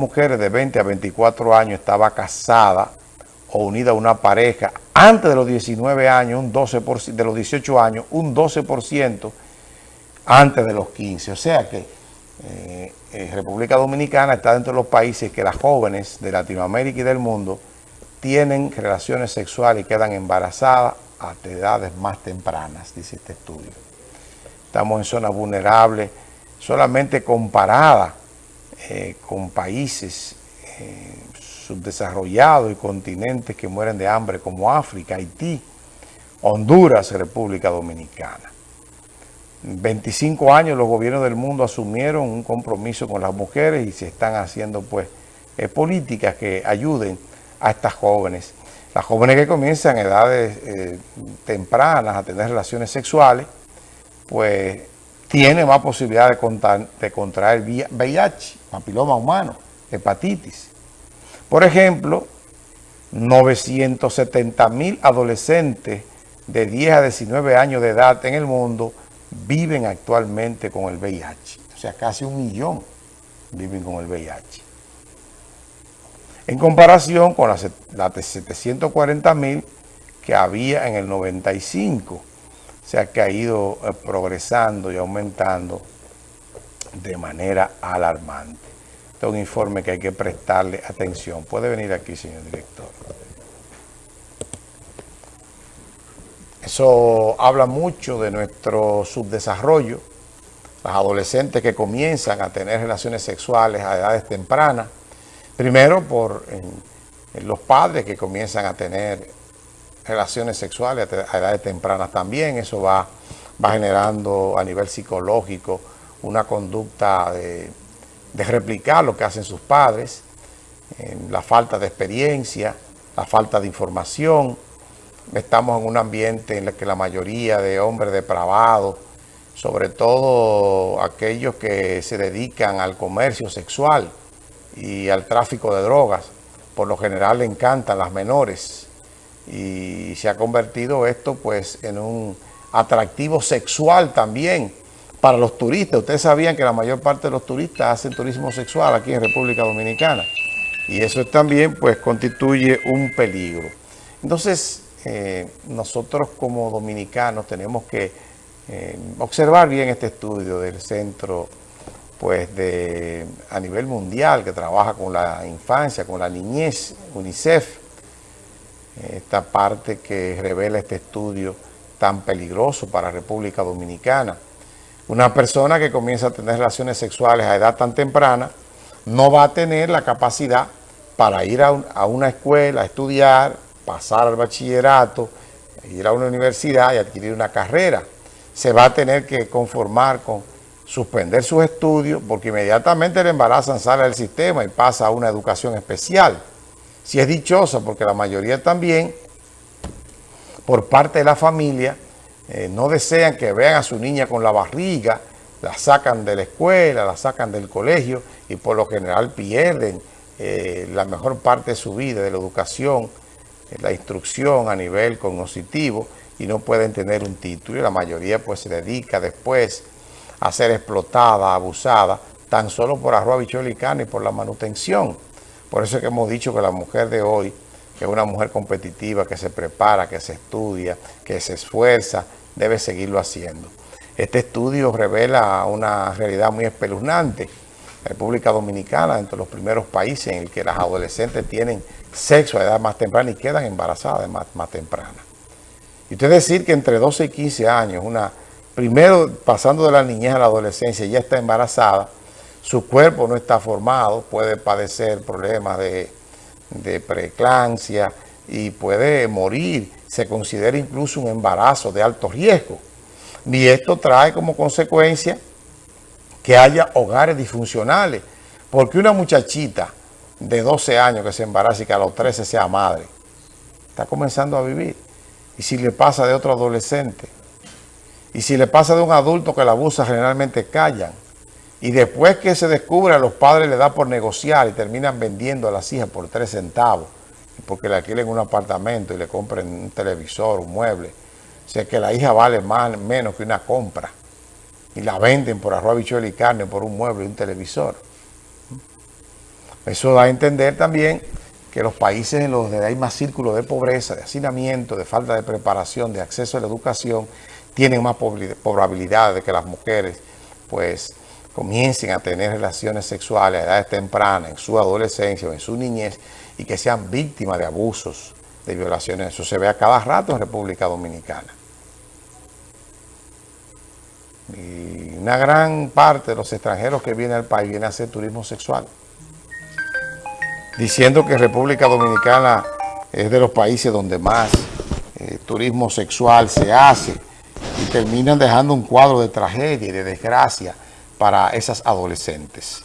mujeres de 20 a 24 años estaba casada o unida a una pareja antes de los 19 años, un 12%, de los 18 años, un 12% antes de los 15. O sea que eh, eh, República Dominicana está dentro de los países que las jóvenes de Latinoamérica y del mundo tienen relaciones sexuales y quedan embarazadas a edades más tempranas, dice este estudio. Estamos en zonas vulnerables, solamente comparada eh, con países eh, subdesarrollados y continentes que mueren de hambre como África, Haití, Honduras, República Dominicana. 25 años los gobiernos del mundo asumieron un compromiso con las mujeres y se están haciendo pues eh, políticas que ayuden a estas jóvenes. Las jóvenes que comienzan a edades tempranas a tener relaciones sexuales, pues tiene más posibilidad de, contraer VIH, papiloma humano, hepatitis. Por ejemplo, 970 mil adolescentes de 10 a 19 años de edad en el mundo viven actualmente con el VIH. O sea, casi un millón viven con el VIH. En comparación con las, las de 740 mil que había en el 95 sea que ha ido eh, progresando y aumentando de manera alarmante. Este es un informe que hay que prestarle atención. Puede venir aquí, señor director. Eso habla mucho de nuestro subdesarrollo, las adolescentes que comienzan a tener relaciones sexuales a edades tempranas, primero por los padres que comienzan a tener relaciones sexuales a edades tempranas también. Eso va, va generando a nivel psicológico una conducta de, replicar lo que hacen sus padres, la falta de experiencia, la falta de información. Estamos en un ambiente en el que la mayoría de hombres depravados, sobre todo aquellos que se dedican al comercio sexual y al tráfico de drogas, por lo general le encantan las menores, y se ha convertido esto pues en un atractivo sexual también para los turistas. Ustedes sabían que la mayor parte de los turistas hacen turismo sexual aquí en República Dominicana y eso también pues constituye un peligro. Entonces eh, nosotros como dominicanos tenemos que eh, observar bien este estudio del centro pues de a nivel mundial que trabaja con la infancia, con la niñez, UNICEF, esta parte que revela este estudio tan peligroso para República Dominicana. Una persona que comienza a tener relaciones sexuales a edad tan temprana no va a tener la capacidad para ir a, una escuela, a estudiar, pasar al bachillerato, ir a una universidad y adquirir una carrera. Se va a tener que conformar con suspender sus estudios porque inmediatamente el embarazo sale del sistema y pasa a una educación especial si es dichosa, porque la mayoría también, por parte de la familia, eh, no desean que vean a su niña con la barriga, la sacan de la escuela, la sacan del colegio y por lo general pierden eh, la mejor parte de su vida, de la educación, eh, la instrucción a nivel cognitivo y no pueden tener un título y la mayoría pues se dedica después a ser explotada, abusada, tan solo por arroz, bichuelo y carne y por la manutención. Por eso es que hemos dicho que la mujer de hoy, que es una mujer competitiva, que se prepara, que se estudia, que se esfuerza, debe seguirlo haciendo. Este estudio revela una realidad muy espeluznante. República Dominicana, entre los primeros países en el que las adolescentes tienen sexo a edad más temprana y quedan embarazadas más, más temprana. Y usted decir que entre 12 y 15 años, una primero pasando de la niñez a la adolescencia, ya está embarazada, su cuerpo no está formado, puede padecer problemas de, de preeclampsia y puede morir. Se considera incluso un embarazo de alto riesgo. Y esto trae como consecuencia que haya hogares disfuncionales. Porque una muchachita de 12 años que se embaraza y que a los 13 sea madre, está comenzando a vivir. Y si le pasa de otro adolescente, y si le pasa de un adulto que la abusa, generalmente callan. Y después que se descubre, los padres le da por negociar y terminan vendiendo a las hijas por tres centavos, porque le alquilen un apartamento y le compren un televisor, un mueble. O sea que la hija vale más, menos que una compra. Y la venden por arroz, bichuelo y carne, por un mueble y un televisor. Eso da a entender también que los países en los que hay más círculos de pobreza, de hacinamiento, de falta de preparación, de acceso a la educación, tienen más probabilidad de que las mujeres pues comiencen a tener relaciones sexuales a edades tempranas, en su adolescencia o en su niñez, y que sean víctimas de abusos, de violaciones. Eso se ve a cada rato en República Dominicana. Y una gran parte de los extranjeros que vienen al país vienen a hacer turismo sexual. Diciendo que República Dominicana es de los países donde más eh, turismo sexual se hace y terminan dejando un cuadro de tragedia y de desgracia para esas adolescentes.